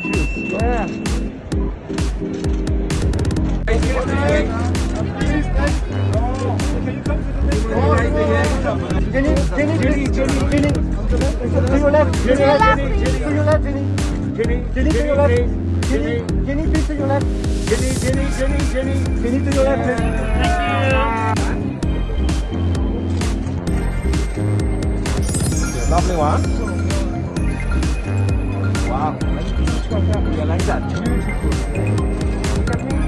Jenny, Jenny, Jenny, Jenny, Jenny. To your left, Jenny. Jenny, Jenny, to your left. Jenny, Jenny, Jenny, please to your left. Jenny, Jenny, Jenny, Jenny. Jenny, to your left. Jenny. Lovely one. 刚才我来讲讲。你看呢？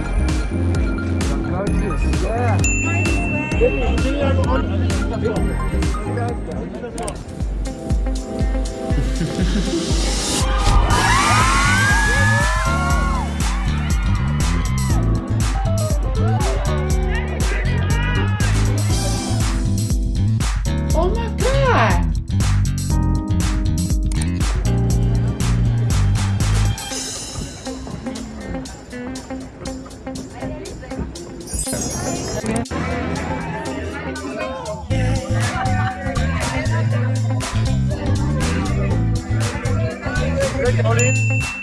然，To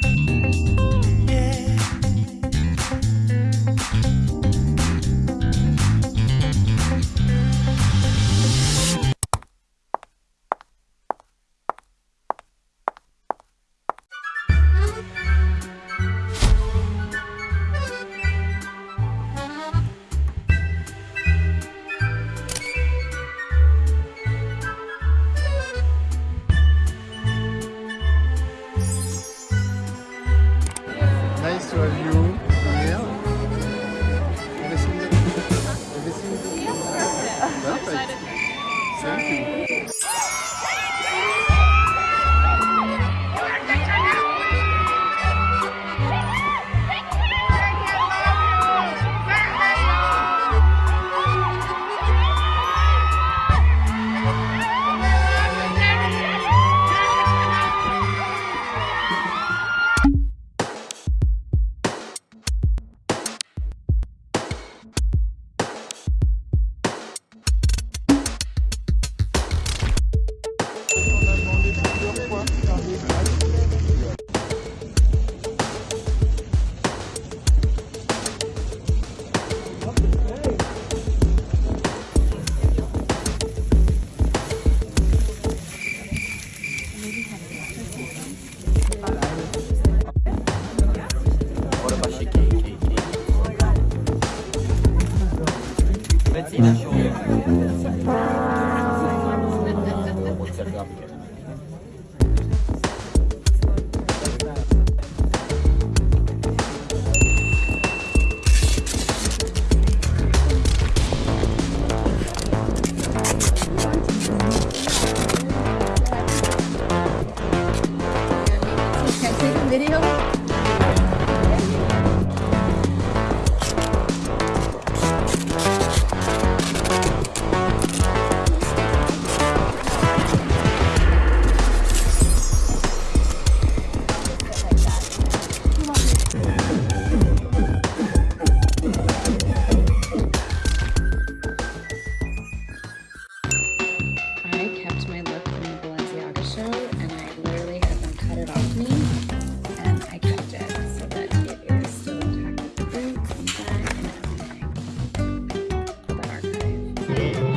Thank な表現 archive.